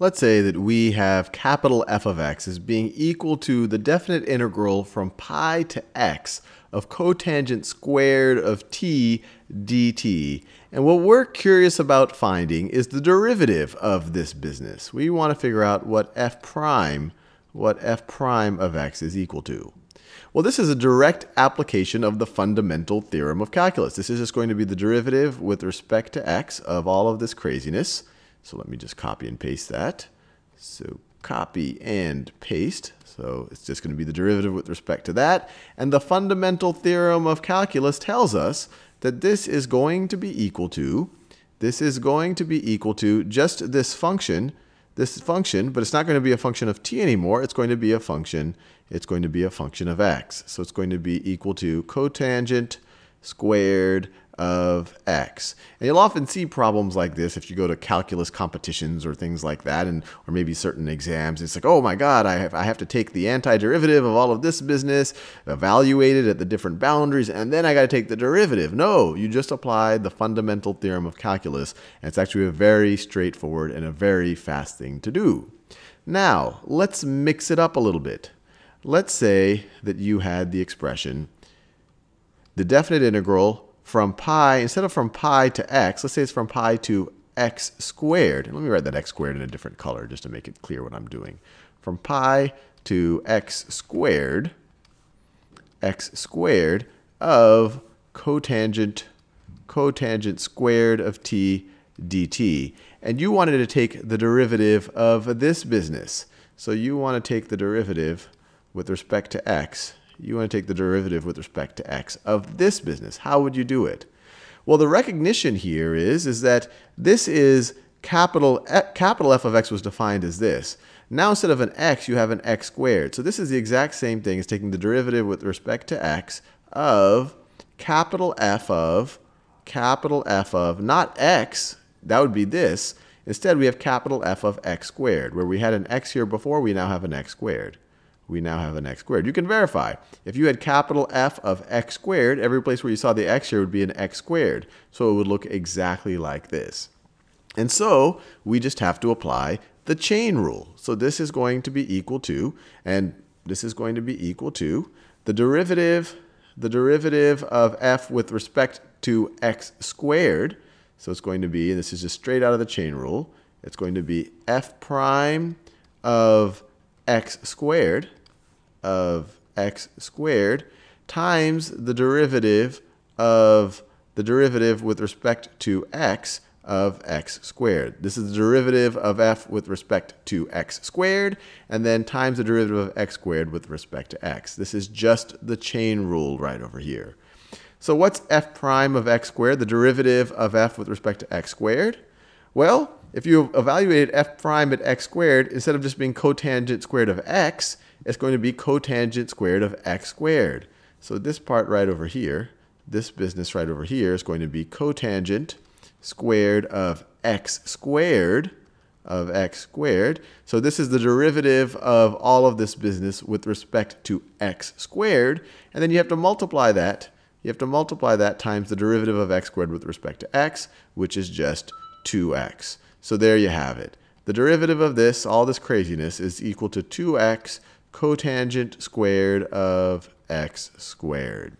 Let's say that we have capital F of x as being equal to the definite integral from pi to x of cotangent squared of t dt. And what we're curious about finding is the derivative of this business. We want to figure out what f prime, what f prime of x is equal to. Well, this is a direct application of the fundamental theorem of calculus. This is just going to be the derivative with respect to x of all of this craziness. So let me just copy and paste that. So copy and paste. So it's just going to be the derivative with respect to that. And the fundamental theorem of calculus tells us that this is going to be equal to, this is going to be equal to just this function, this function, but it's not going to be a function of t anymore. It's going to be a function, it's going to be a function of x. So it's going to be equal to cotangent squared of x. And you'll often see problems like this if you go to calculus competitions or things like that, and or maybe certain exams. It's like, oh my God, I have, I have to take the antiderivative of all of this business, evaluate it at the different boundaries, and then I got to take the derivative. No, you just applied the fundamental theorem of calculus, and it's actually a very straightforward and a very fast thing to do. Now, let's mix it up a little bit. Let's say that you had the expression, the definite integral from pi, instead of from pi to x, let's say it's from pi to x squared. And let me write that x squared in a different color just to make it clear what I'm doing. From pi to x squared, x squared of cotangent, cotangent squared of t dt. And you wanted to take the derivative of this business. So you want to take the derivative with respect to x you want to take the derivative with respect to x of this business. How would you do it? Well, the recognition here is, is that this is capital, eh, capital F of x was defined as this. Now instead of an x, you have an x squared. So this is the exact same thing as taking the derivative with respect to x of capital F of, capital F of, not x, that would be this. Instead, we have capital F of x squared. Where we had an x here before, we now have an x squared we now have an x squared. You can verify. If you had capital F of x squared, every place where you saw the x here would be an x squared. So it would look exactly like this. And so we just have to apply the chain rule. So this is going to be equal to, and this is going to be equal to the derivative, the derivative of f with respect to x squared. So it's going to be, and this is just straight out of the chain rule, it's going to be f prime of x squared of x squared times the derivative of the derivative with respect to x of x squared. This is the derivative of f with respect to x squared, and then times the derivative of x squared with respect to x. This is just the chain rule right over here. So what's f prime of x squared, the derivative of f with respect to x squared? Well, if you evaluated f prime at x squared, instead of just being cotangent squared of x, it's going to be cotangent squared of x squared. So this part right over here, this business right over here is going to be cotangent squared of x squared of x squared. So this is the derivative of all of this business with respect to x squared. And then you have to multiply that. You have to multiply that times the derivative of x squared with respect to x, which is just 2x. So there you have it. The derivative of this, all this craziness, is equal to 2x cotangent squared of x squared.